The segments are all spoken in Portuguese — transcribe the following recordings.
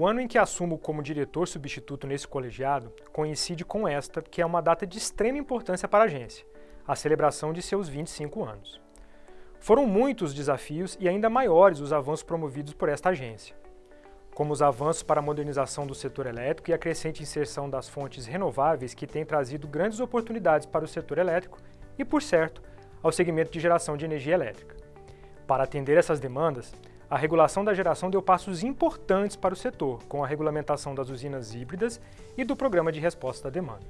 O ano em que assumo como diretor substituto nesse colegiado coincide com esta, que é uma data de extrema importância para a agência, a celebração de seus 25 anos. Foram muitos os desafios e ainda maiores os avanços promovidos por esta agência, como os avanços para a modernização do setor elétrico e a crescente inserção das fontes renováveis que têm trazido grandes oportunidades para o setor elétrico e, por certo, ao segmento de geração de energia elétrica. Para atender essas demandas, a regulação da geração deu passos importantes para o setor, com a regulamentação das usinas híbridas e do Programa de Resposta à Demanda.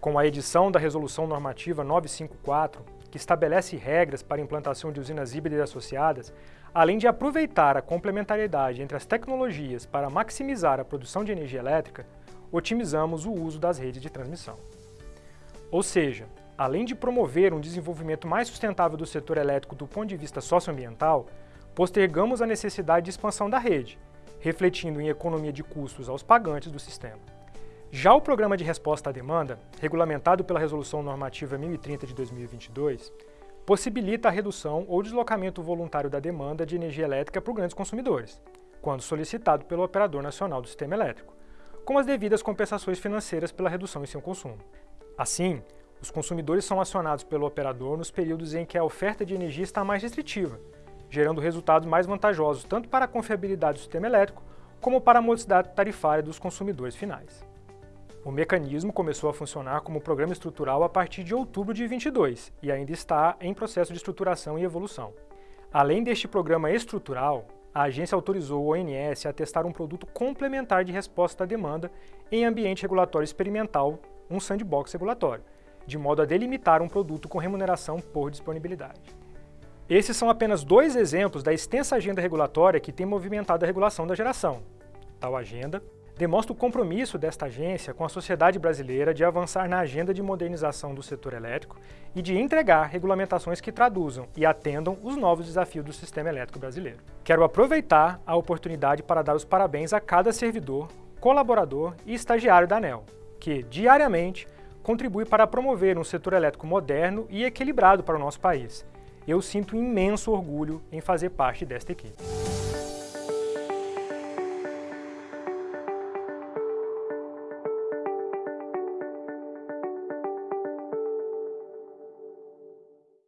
Com a edição da Resolução Normativa 954, que estabelece regras para a implantação de usinas híbridas associadas, além de aproveitar a complementariedade entre as tecnologias para maximizar a produção de energia elétrica, otimizamos o uso das redes de transmissão. Ou seja, além de promover um desenvolvimento mais sustentável do setor elétrico do ponto de vista socioambiental, postergamos a necessidade de expansão da rede, refletindo em economia de custos aos pagantes do sistema. Já o Programa de Resposta à Demanda, regulamentado pela Resolução Normativa 1030 de 2022, possibilita a redução ou deslocamento voluntário da demanda de energia elétrica por grandes consumidores, quando solicitado pelo Operador Nacional do Sistema Elétrico, com as devidas compensações financeiras pela redução em seu consumo. Assim, os consumidores são acionados pelo operador nos períodos em que a oferta de energia está mais restritiva, gerando resultados mais vantajosos tanto para a confiabilidade do sistema elétrico como para a modicidade tarifária dos consumidores finais. O mecanismo começou a funcionar como programa estrutural a partir de outubro de 22 e ainda está em processo de estruturação e evolução. Além deste programa estrutural, a agência autorizou o ONS a testar um produto complementar de resposta à demanda em ambiente regulatório experimental, um sandbox regulatório, de modo a delimitar um produto com remuneração por disponibilidade. Esses são apenas dois exemplos da extensa agenda regulatória que tem movimentado a regulação da geração. Tal agenda demonstra o compromisso desta agência com a sociedade brasileira de avançar na agenda de modernização do setor elétrico e de entregar regulamentações que traduzam e atendam os novos desafios do sistema elétrico brasileiro. Quero aproveitar a oportunidade para dar os parabéns a cada servidor, colaborador e estagiário da ANEL, que, diariamente, contribui para promover um setor elétrico moderno e equilibrado para o nosso país, eu sinto imenso orgulho em fazer parte desta equipe.